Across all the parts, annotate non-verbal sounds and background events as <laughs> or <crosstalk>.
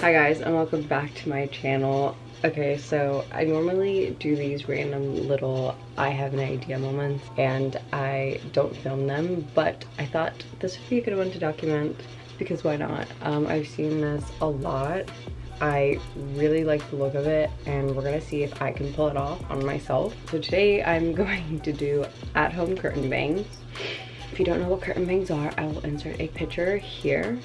Hi guys and welcome back to my channel. Okay, so I normally do these random little I have an idea moments and I don't film them, but I thought this would be a good one to document because why not? Um, I've seen this a lot. I really like the look of it and we're gonna see if I can pull it off on myself. So today I'm <laughs> going to do at-home curtain bangs. If you don't know what curtain bangs are, I will insert a picture here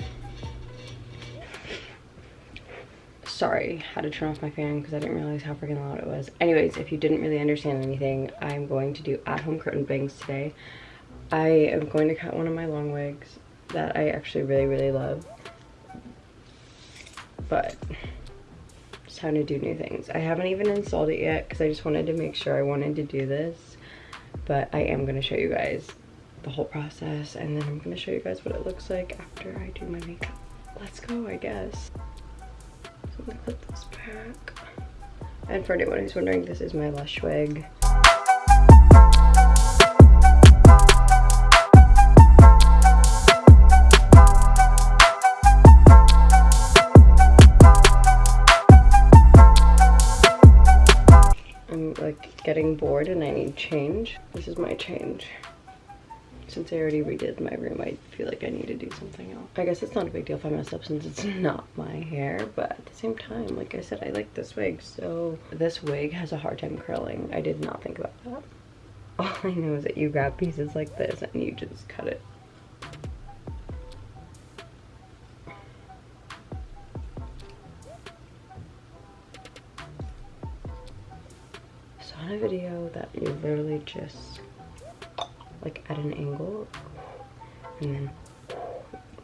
sorry had to turn off my fan because i didn't realize how freaking loud it was. Anyways if you didn't really understand anything i'm going to do at-home curtain bangs today. I am going to cut one of my long wigs that i actually really really love. But it's time to do new things. I haven't even installed it yet because i just wanted to make sure i wanted to do this. But i am going to show you guys the whole process and then i'm going to show you guys what it looks like after i do my makeup. Let's go i guess so I'm put this back. And for anyone who's wondering, this is my Lush wig. I'm like getting bored and I need change. This is my change since I already redid my room, I feel like I need to do something else. I guess it's not a big deal if I mess up since it's <laughs> not my hair, but at the same time, like I said, I like this wig, so this wig has a hard time curling. I did not think about that. <laughs> All I know is that you grab pieces like this and you just cut it. a video that you literally just like at an angle. And then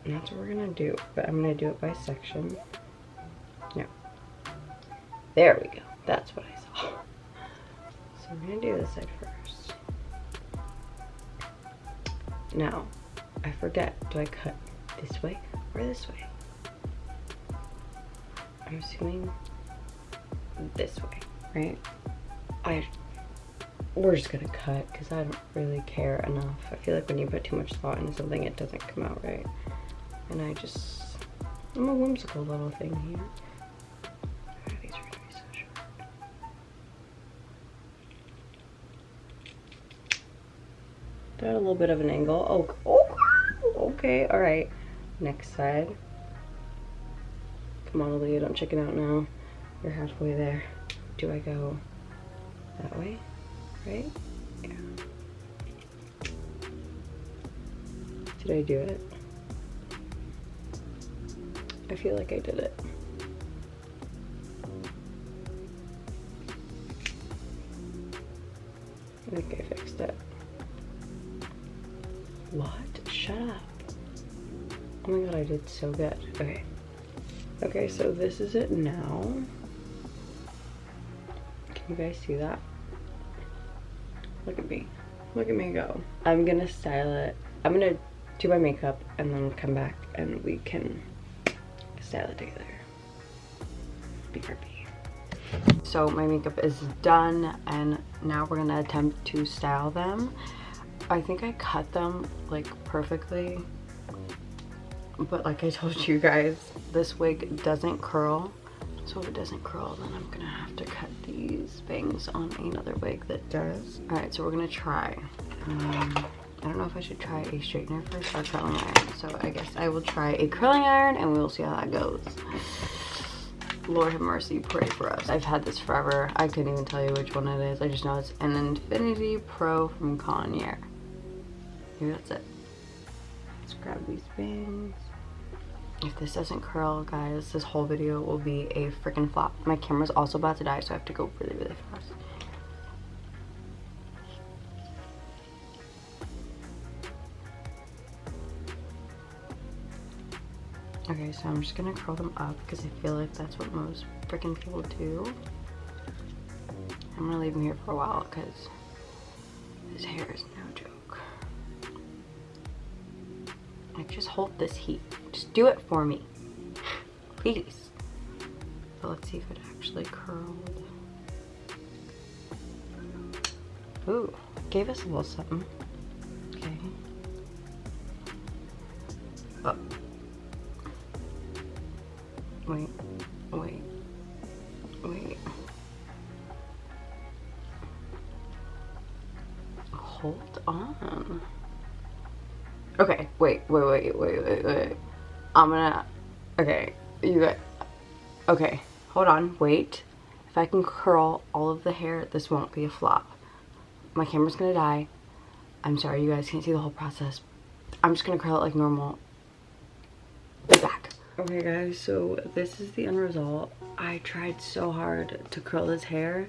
and that's what we're gonna do but i'm gonna do it by section. Yeah. There we go. That's what i saw. So i'm gonna do this side first. Now i forget do i cut this way or this way? I'm assuming this way right? I we're just gonna cut because I don't really care enough. I feel like when you put too much thought into something, it doesn't come out right. And I just, I'm a whimsical little thing here. Short. They're a little bit of an angle. Oh, oh okay, all right. Next side. Come on, Aaliyah, don't chicken out now. You're halfway there. Do I go that way? Right? Yeah. Did I do it? I feel like I did it. I think I fixed it. What? Shut up. Oh my god, I did so good. Okay. Okay, so this is it now. Can you guys see that? Look at me. Look at me go. I'm gonna style it. I'm gonna do my makeup and then come back and we can style it together. BRB. So my makeup is done and now we're gonna attempt to style them. I think I cut them like perfectly. But like I told you guys, this wig doesn't curl so if it doesn't curl, then I'm gonna have to cut these bangs on another wig that does. All right, so we're gonna try. Um, I don't know if I should try a straightener first or curling iron. So I guess I will try a curling iron and we'll see how that goes. Lord have mercy, pray for us. I've had this forever. I couldn't even tell you which one it is. I just know it's an Infinity Pro from Conair. Maybe that's it. Let's grab these bangs. If this doesn't curl, guys, this whole video will be a freaking flop. My camera's also about to die, so I have to go really, really fast. Okay, so I'm just gonna curl them up because I feel like that's what most freaking people do. I'm gonna leave them here for a while because this hair is no joke. Like, just hold this heat. Just do it for me. Please. Let's see if it actually curled. Ooh, gave us a little something. Okay. Oh. Wait. Wait. Wait. Hold on. Okay, wait, wait, wait, wait, wait, wait. I'm gonna, okay, you got, okay, hold on, wait. If I can curl all of the hair, this won't be a flop. My camera's gonna die. I'm sorry, you guys can't see the whole process. I'm just gonna curl it like normal. Be back. Okay guys, so this is the end result. I tried so hard to curl his hair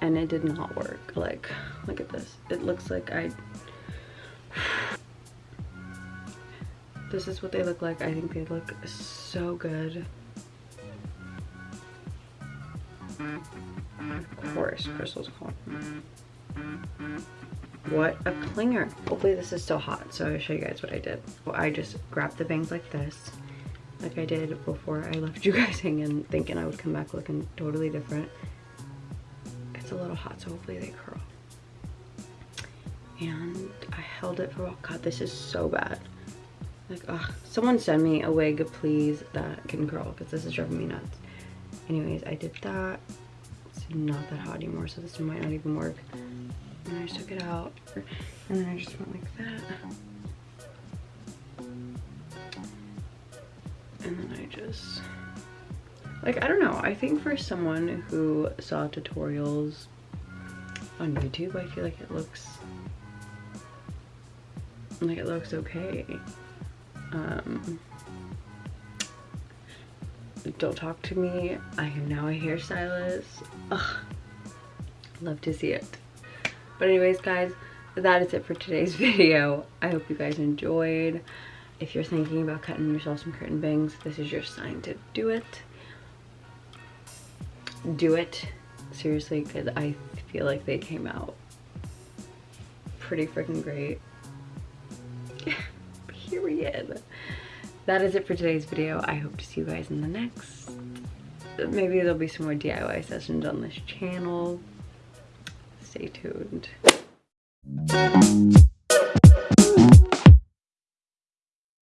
and it did not work. Like, look at this. It looks like I... this is what they look like. I think they look so good. Of course, Crystal's calling. What a clinger. Hopefully this is still hot, so I'll show you guys what I did. Well, I just grabbed the bangs like this like I did before I left <laughs> you guys hanging thinking I would come back looking totally different. It's a little hot so hopefully they curl. And I held it for a while. God, this is so bad. Like, ugh. Someone send me a wig, please, that can curl because this is driving me nuts. Anyways, I did that. It's not that hot anymore, so this might not even work. And I took it out. And then I just went like that. and then I just like I don't know I think for someone who saw tutorials on YouTube I feel like it looks like it looks okay um don't talk to me. I am now a hairstylist. Ugh, love to see it. But anyways guys that is it for today's <laughs> video. I hope you guys enjoyed. If you're thinking about cutting yourself some curtain bangs, this is your sign to do it. Do it, seriously, because I feel like they came out pretty freaking great. <laughs> Period. That is it for today's video. I hope to see you guys in the next. Maybe there'll be some more DIY sessions on this channel. Stay tuned.